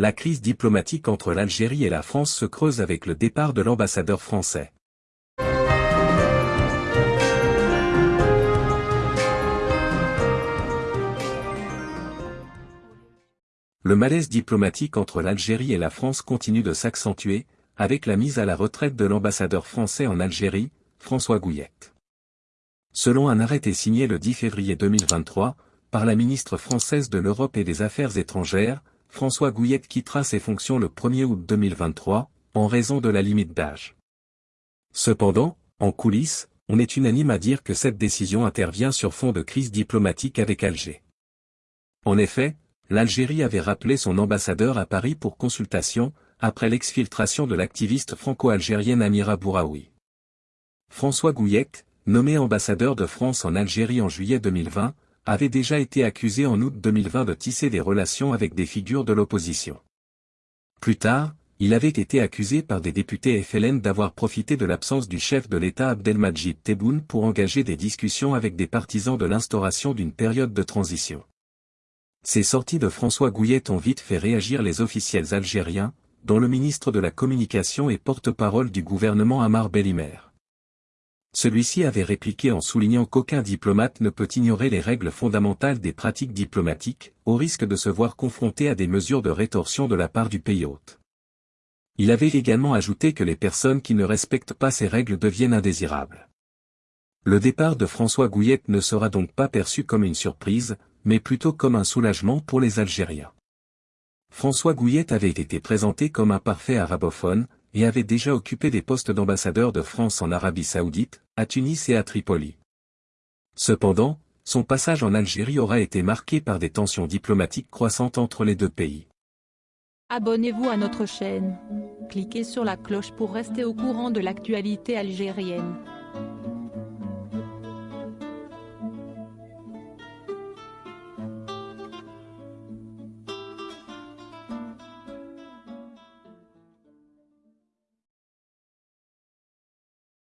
la crise diplomatique entre l'Algérie et la France se creuse avec le départ de l'ambassadeur français. Le malaise diplomatique entre l'Algérie et la France continue de s'accentuer, avec la mise à la retraite de l'ambassadeur français en Algérie, François Gouillette. Selon un arrêté signé le 10 février 2023, par la ministre française de l'Europe et des Affaires étrangères, François Gouillette quittera ses fonctions le 1er août 2023, en raison de la limite d'âge. Cependant, en coulisses, on est unanime à dire que cette décision intervient sur fond de crise diplomatique avec Alger. En effet, l'Algérie avait rappelé son ambassadeur à Paris pour consultation, après l'exfiltration de l'activiste franco-algérienne Amira Bouraoui. François Gouillette, nommé ambassadeur de France en Algérie en juillet 2020, avait déjà été accusé en août 2020 de tisser des relations avec des figures de l'opposition. Plus tard, il avait été accusé par des députés FLN d'avoir profité de l'absence du chef de l'État Abdelmajid Tebboune pour engager des discussions avec des partisans de l'instauration d'une période de transition. Ces sorties de François Gouillet ont vite fait réagir les officiels algériens, dont le ministre de la Communication et porte-parole du gouvernement Amar Bellimer. Celui-ci avait répliqué en soulignant qu'aucun diplomate ne peut ignorer les règles fondamentales des pratiques diplomatiques, au risque de se voir confronté à des mesures de rétorsion de la part du pays hôte. Il avait également ajouté que les personnes qui ne respectent pas ces règles deviennent indésirables. Le départ de François Gouillette ne sera donc pas perçu comme une surprise, mais plutôt comme un soulagement pour les Algériens. François Gouillet avait été présenté comme un parfait arabophone, et avait déjà occupé des postes d'ambassadeur de France en Arabie Saoudite, à Tunis et à Tripoli. Cependant, son passage en Algérie aura été marqué par des tensions diplomatiques croissantes entre les deux pays. Abonnez-vous à notre chaîne. Cliquez sur la cloche pour rester au courant de l'actualité algérienne.